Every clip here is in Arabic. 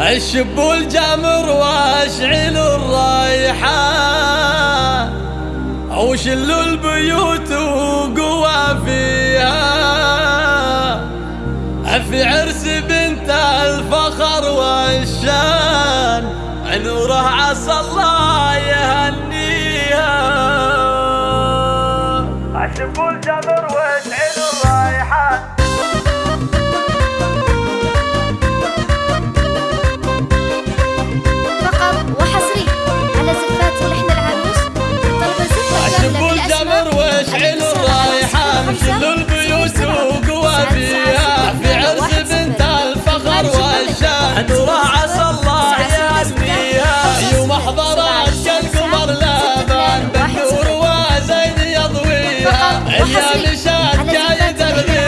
الشب الجمر واشعل الرايحة. وشلوا البيوت وقوى فيها. في عرس بنت الفخر والشان نوره عسى الله يهنيها. الشب الجمر مشات جاي ترغي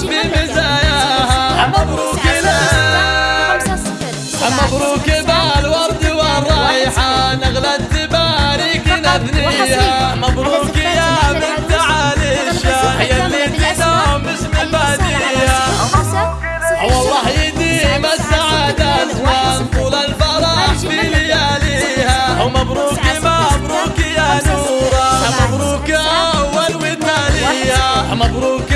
بمزاياها مبروك لك. مبروك بالورد والريحان اغلى التباريك نبنيها. مبروك يا بنت علي الشاه يلي تنام اسم باديها والله يديم السعادة الوان طول الفرح في لياليها ومبروك مبروك يا نورة. مبروك أول وثانية مبروك